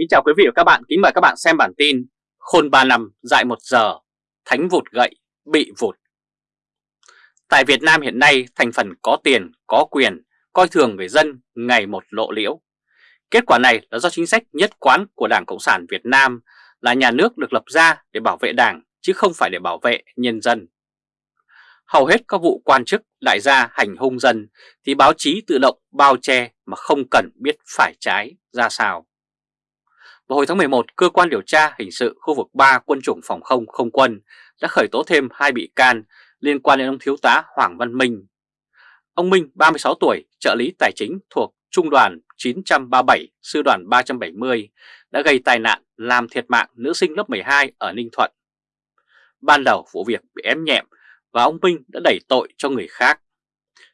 Kính chào quý vị và các bạn, kính mời các bạn xem bản tin Khôn 3 năm dại 1 giờ, thánh vụt gậy, bị vụt. Tại Việt Nam hiện nay thành phần có tiền, có quyền, coi thường người dân ngày một lộ liễu. Kết quả này là do chính sách nhất quán của Đảng Cộng sản Việt Nam là nhà nước được lập ra để bảo vệ đảng chứ không phải để bảo vệ nhân dân. Hầu hết các vụ quan chức đại gia hành hung dân thì báo chí tự động bao che mà không cần biết phải trái ra sao. Vào hồi tháng 11, Cơ quan điều tra hình sự khu vực 3 quân chủng phòng không không quân đã khởi tố thêm hai bị can liên quan đến ông Thiếu tá Hoàng Văn Minh. Ông Minh, 36 tuổi, trợ lý tài chính thuộc Trung đoàn 937, Sư đoàn 370, đã gây tai nạn làm thiệt mạng nữ sinh lớp 12 ở Ninh Thuận. Ban đầu vụ việc bị ém nhẹm và ông Minh đã đẩy tội cho người khác.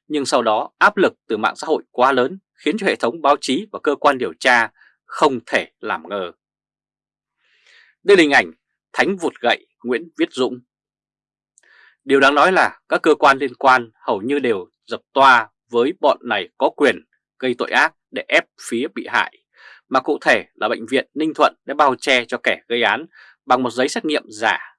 Nhưng sau đó áp lực từ mạng xã hội quá lớn khiến cho hệ thống báo chí và cơ quan điều tra không thể làm ngờ. Đây là hình ảnh Thánh vụt gậy Nguyễn Viết Dũng. Điều đáng nói là các cơ quan liên quan hầu như đều dập toa với bọn này có quyền gây tội ác để ép phía bị hại, mà cụ thể là Bệnh viện Ninh Thuận đã bao che cho kẻ gây án bằng một giấy xét nghiệm giả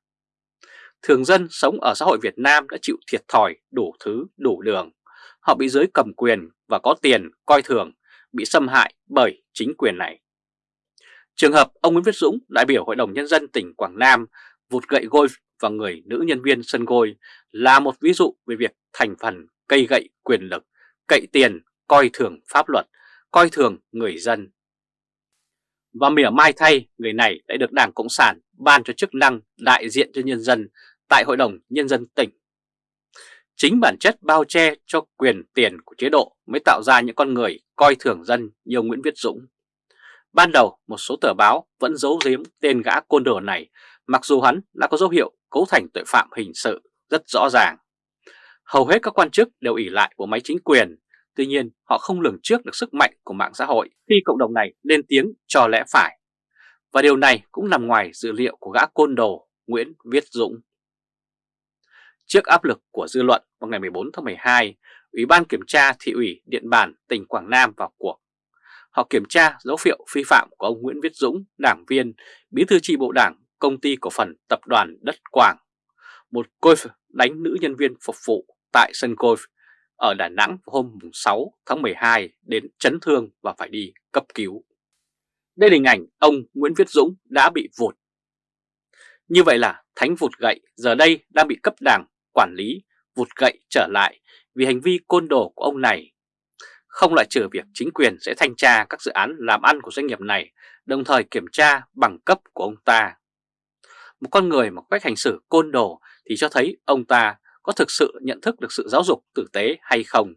Thường dân sống ở xã hội Việt Nam đã chịu thiệt thòi đủ thứ đủ đường. Họ bị giới cầm quyền và có tiền coi thường, bị xâm hại bởi chính quyền này. Trường hợp ông Nguyễn Viết Dũng, đại biểu Hội đồng Nhân dân tỉnh Quảng Nam, vụt gậy golf vào người nữ nhân viên sân gôi là một ví dụ về việc thành phần cây gậy quyền lực, cậy tiền, coi thường pháp luật, coi thường người dân. Và mỉa mai thay, người này đã được Đảng Cộng sản ban cho chức năng đại diện cho nhân dân tại Hội đồng Nhân dân tỉnh. Chính bản chất bao che cho quyền tiền của chế độ mới tạo ra những con người coi thường dân như ông Nguyễn Viết Dũng. Ban đầu một số tờ báo vẫn giấu giếm tên gã côn đồ này mặc dù hắn đã có dấu hiệu cấu thành tội phạm hình sự rất rõ ràng. Hầu hết các quan chức đều ỷ lại bộ máy chính quyền, tuy nhiên họ không lường trước được sức mạnh của mạng xã hội khi cộng đồng này lên tiếng cho lẽ phải. Và điều này cũng nằm ngoài dự liệu của gã côn đồ Nguyễn Viết Dũng. Trước áp lực của dư luận vào ngày 14 tháng 12, Ủy ban Kiểm tra Thị ủy Điện Bàn tỉnh Quảng Nam vào cuộc. Họ kiểm tra dấu hiệu vi phạm của ông Nguyễn Viết Dũng, đảng viên, bí thư tri bộ đảng, công ty cổ phần tập đoàn Đất Quảng. Một golf đánh nữ nhân viên phục vụ tại sân golf ở Đà Nẵng hôm 6 tháng 12 đến chấn thương và phải đi cấp cứu. Đây là hình ảnh ông Nguyễn Viết Dũng đã bị vụt. Như vậy là Thánh vụt gậy giờ đây đang bị cấp đảng quản lý vụt gậy trở lại vì hành vi côn đồ của ông này. Không loại trừ việc chính quyền sẽ thanh tra các dự án làm ăn của doanh nghiệp này, đồng thời kiểm tra bằng cấp của ông ta. Một con người mà cách hành xử côn đồ thì cho thấy ông ta có thực sự nhận thức được sự giáo dục tử tế hay không.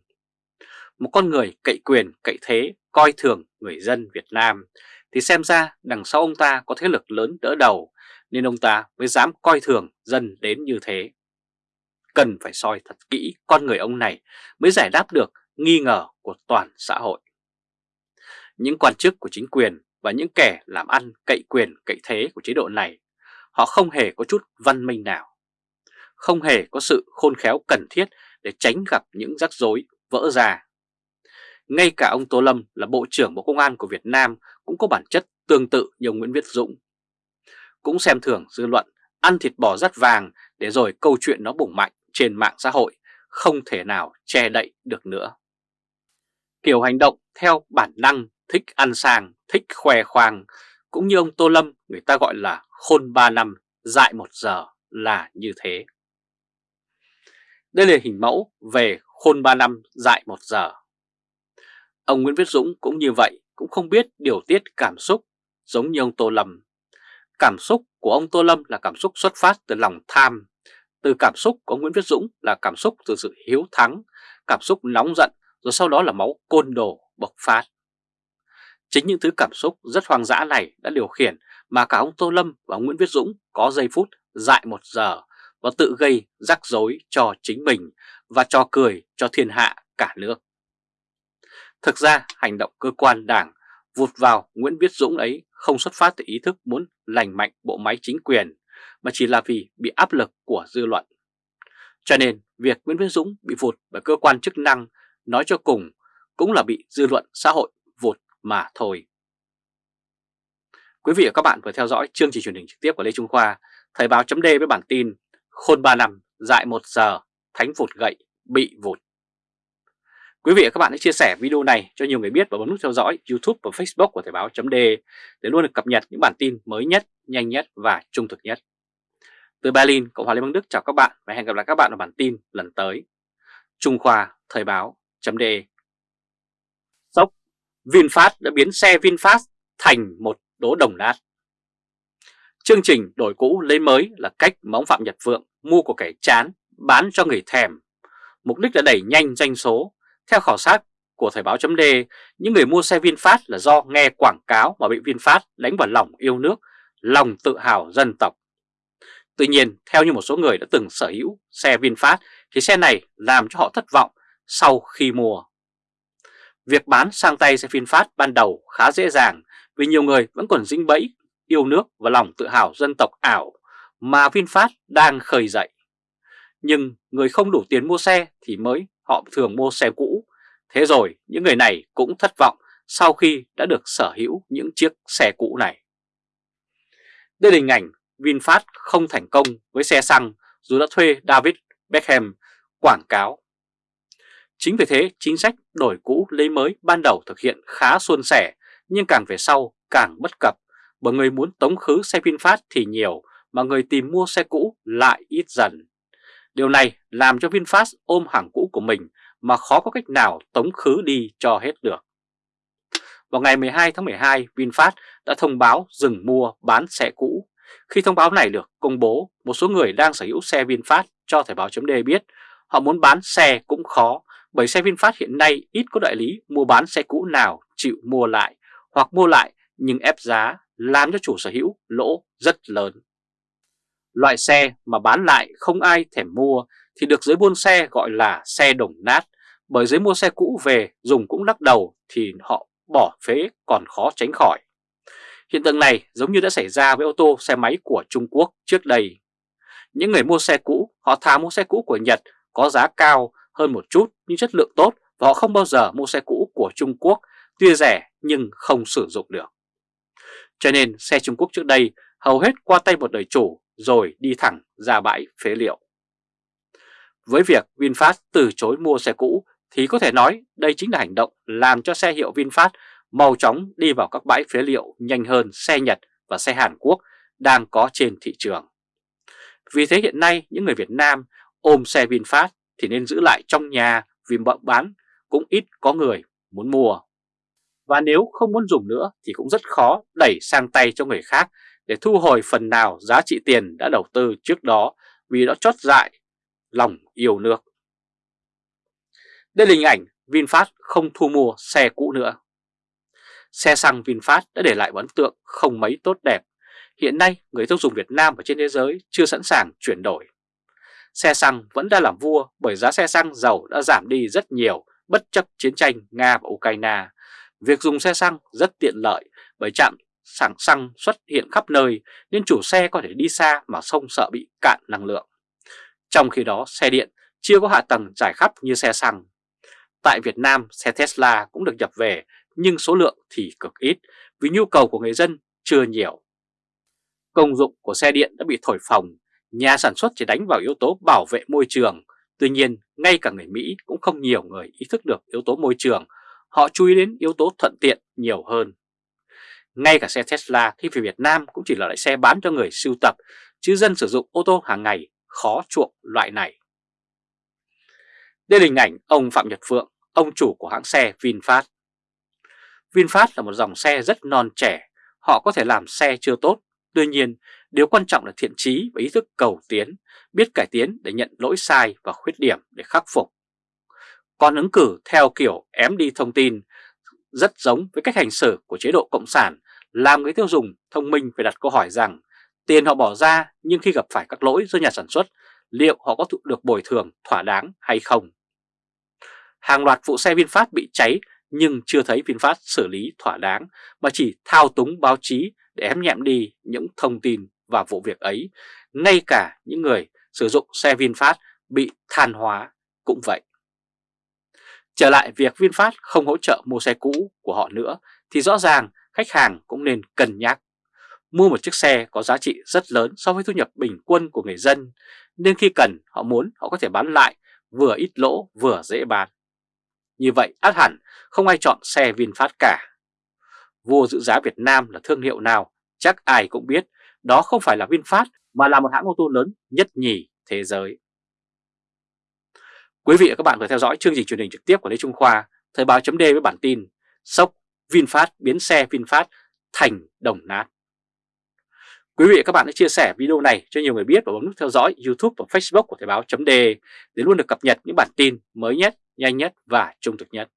Một con người cậy quyền, cậy thế, coi thường người dân Việt Nam thì xem ra đằng sau ông ta có thế lực lớn đỡ đầu nên ông ta mới dám coi thường dân đến như thế cần phải soi thật kỹ con người ông này mới giải đáp được nghi ngờ của toàn xã hội. Những quan chức của chính quyền và những kẻ làm ăn cậy quyền cậy thế của chế độ này, họ không hề có chút văn minh nào. Không hề có sự khôn khéo cần thiết để tránh gặp những rắc rối vỡ ra. Ngay cả ông Tô Lâm là Bộ trưởng Bộ Công an của Việt Nam cũng có bản chất tương tự như ông Nguyễn Viết Dũng. Cũng xem thường dư luận, ăn thịt bò rắt vàng để rồi câu chuyện nó bùng mạnh trên mạng xã hội không thể nào che đậy được nữa. Kiểu hành động theo bản năng thích ăn sàng, thích khoe khoang, cũng như ông Tô Lâm người ta gọi là khôn 3 năm, dại 1 giờ là như thế. Đây là hình mẫu về khôn 3 năm, dại 1 giờ. Ông Nguyễn Viết Dũng cũng như vậy, cũng không biết điều tiết cảm xúc giống như ông Tô Lâm. Cảm xúc của ông Tô Lâm là cảm xúc xuất phát từ lòng tham, từ cảm xúc của Nguyễn Viết Dũng là cảm xúc từ sự hiếu thắng, cảm xúc nóng giận rồi sau đó là máu côn đồ bộc phát. Chính những thứ cảm xúc rất hoang dã này đã điều khiển mà cả ông Tô Lâm và ông Nguyễn Viết Dũng có giây phút dại một giờ và tự gây rắc rối cho chính mình và cho cười cho thiên hạ cả nước. Thực ra hành động cơ quan đảng vụt vào Nguyễn Viết Dũng ấy không xuất phát từ ý thức muốn lành mạnh bộ máy chính quyền mà chỉ là vì bị áp lực của dư luận. Cho nên việc Nguyễn Văn Dũng bị vụt bởi cơ quan chức năng nói cho cùng cũng là bị dư luận xã hội vụt mà thôi. Quý vị và các bạn vừa theo dõi chương trình truyền hình trực tiếp của Lê Trung Khoa, Thời báo chấm với bản tin Khôn 3 năm, dại 1 giờ, thánh vụt gậy, bị vụt. Quý vị và các bạn hãy chia sẻ video này cho nhiều người biết và bấm nút theo dõi YouTube và Facebook của Thời báo chấm để luôn được cập nhật những bản tin mới nhất, nhanh nhất và trung thực nhất. Từ Berlin, Cộng hòa Liên bang Đức chào các bạn và hẹn gặp lại các bạn ở bản tin lần tới. Trung Khoa Thời báo chấm Sốc VinFast đã biến xe VinFast thành một đố đồng nát. Chương trình đổi cũ lấy mới là cách mà ông Phạm Nhật Vượng mua của kẻ chán bán cho người thèm. Mục đích là đẩy nhanh doanh số. Theo khảo sát của Thời báo chấm những người mua xe VinFast là do nghe quảng cáo mà bị VinFast đánh vào lòng yêu nước, lòng tự hào dân tộc. Tuy nhiên, theo như một số người đã từng sở hữu xe VinFast thì xe này làm cho họ thất vọng sau khi mua. Việc bán sang tay xe VinFast ban đầu khá dễ dàng vì nhiều người vẫn còn dính bẫy yêu nước và lòng tự hào dân tộc ảo mà VinFast đang khởi dậy. Nhưng người không đủ tiền mua xe thì mới họ thường mua xe cũ. Thế rồi những người này cũng thất vọng sau khi đã được sở hữu những chiếc xe cũ này. Đây là hình ảnh VinFast không thành công với xe xăng dù đã thuê David Beckham quảng cáo. Chính vì thế chính sách đổi cũ lấy mới ban đầu thực hiện khá suôn sẻ nhưng càng về sau càng bất cập bởi người muốn tống khứ xe VinFast thì nhiều mà người tìm mua xe cũ lại ít dần. Điều này làm cho VinFast ôm hàng cũ của mình mà khó có cách nào tống khứ đi cho hết được. Vào ngày 12 tháng 12, VinFast đã thông báo dừng mua bán xe cũ. Khi thông báo này được công bố, một số người đang sở hữu xe VinFast cho Thời báo .d biết họ muốn bán xe cũng khó bởi xe VinFast hiện nay ít có đại lý mua bán xe cũ nào chịu mua lại hoặc mua lại nhưng ép giá làm cho chủ sở hữu lỗ rất lớn. Loại xe mà bán lại không ai thèm mua thì được giới buôn xe gọi là xe đồng nát bởi giới mua xe cũ về dùng cũng lắc đầu thì họ bỏ phế còn khó tránh khỏi. Hiện tượng này giống như đã xảy ra với ô tô, xe máy của Trung Quốc trước đây. Những người mua xe cũ, họ thà mua xe cũ của Nhật, có giá cao hơn một chút, nhưng chất lượng tốt, và họ không bao giờ mua xe cũ của Trung Quốc, tuy rẻ nhưng không sử dụng được. Cho nên xe Trung Quốc trước đây hầu hết qua tay một đời chủ, rồi đi thẳng ra bãi phế liệu. Với việc VinFast từ chối mua xe cũ, thì có thể nói đây chính là hành động làm cho xe hiệu VinFast mau chóng đi vào các bãi phế liệu nhanh hơn xe Nhật và xe Hàn Quốc đang có trên thị trường. Vì thế hiện nay, những người Việt Nam ôm xe VinFast thì nên giữ lại trong nhà vì bán cũng ít có người muốn mua. Và nếu không muốn dùng nữa thì cũng rất khó đẩy sang tay cho người khác để thu hồi phần nào giá trị tiền đã đầu tư trước đó vì đã chót dại lòng yêu nước. Đây là hình ảnh VinFast không thu mua xe cũ nữa. Xe xăng VinFast đã để lại ấn tượng không mấy tốt đẹp. Hiện nay, người tiêu dùng Việt Nam và trên thế giới chưa sẵn sàng chuyển đổi. Xe xăng vẫn đang làm vua bởi giá xe xăng dầu đã giảm đi rất nhiều, bất chấp chiến tranh Nga và Ukraine Việc dùng xe xăng rất tiện lợi bởi trạm sảng xăng xuất hiện khắp nơi nên chủ xe có thể đi xa mà không sợ bị cạn năng lượng. Trong khi đó, xe điện chưa có hạ tầng trải khắp như xe xăng. Tại Việt Nam, xe Tesla cũng được nhập về nhưng số lượng thì cực ít vì nhu cầu của người dân chưa nhiều. Công dụng của xe điện đã bị thổi phồng, nhà sản xuất chỉ đánh vào yếu tố bảo vệ môi trường. Tuy nhiên, ngay cả người Mỹ cũng không nhiều người ý thức được yếu tố môi trường họ chú ý đến yếu tố thuận tiện nhiều hơn. Ngay cả xe Tesla khi về Việt Nam cũng chỉ là loại xe bán cho người sưu tập, chứ dân sử dụng ô tô hàng ngày khó chuộng loại này. Đây là hình ảnh ông Phạm Nhật Phượng, ông chủ của hãng xe VinFast. VinFast là một dòng xe rất non trẻ, họ có thể làm xe chưa tốt. Tuy nhiên, điều quan trọng là thiện trí và ý thức cầu tiến, biết cải tiến để nhận lỗi sai và khuyết điểm để khắc phục. Còn ứng cử theo kiểu ém đi thông tin rất giống với cách hành xử của chế độ Cộng sản làm người tiêu dùng thông minh phải đặt câu hỏi rằng tiền họ bỏ ra nhưng khi gặp phải các lỗi do nhà sản xuất liệu họ có được bồi thường thỏa đáng hay không. Hàng loạt vụ xe VinFast bị cháy nhưng chưa thấy VinFast xử lý thỏa đáng mà chỉ thao túng báo chí để ém nhẹm đi những thông tin và vụ việc ấy. Ngay cả những người sử dụng xe VinFast bị than hóa cũng vậy. Trở lại việc VinFast không hỗ trợ mua xe cũ của họ nữa thì rõ ràng khách hàng cũng nên cân nhắc. mua một chiếc xe có giá trị rất lớn so với thu nhập bình quân của người dân, nên khi cần họ muốn họ có thể bán lại vừa ít lỗ vừa dễ bán. Như vậy át hẳn không ai chọn xe VinFast cả. Vua giữ giá Việt Nam là thương hiệu nào chắc ai cũng biết đó không phải là VinFast mà là một hãng ô tô lớn nhất nhì thế giới. Quý vị và các bạn vừa theo dõi chương trình truyền hình trực tiếp của Lê Trung Khoa, Thời báo chấm với bản tin Sốc VinFast biến xe VinFast thành đồng nát. Quý vị và các bạn hãy chia sẻ video này cho nhiều người biết và bấm nút theo dõi YouTube và Facebook của Thời báo chấm để luôn được cập nhật những bản tin mới nhất, nhanh nhất và trung thực nhất.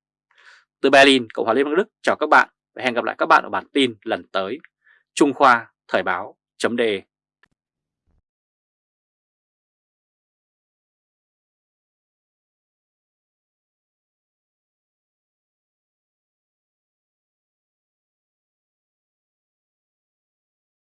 Từ Berlin, Cộng hòa Liên bang Đức chào các bạn và hẹn gặp lại các bạn ở bản tin lần tới. Trung Khoa Thời báo chấm đề.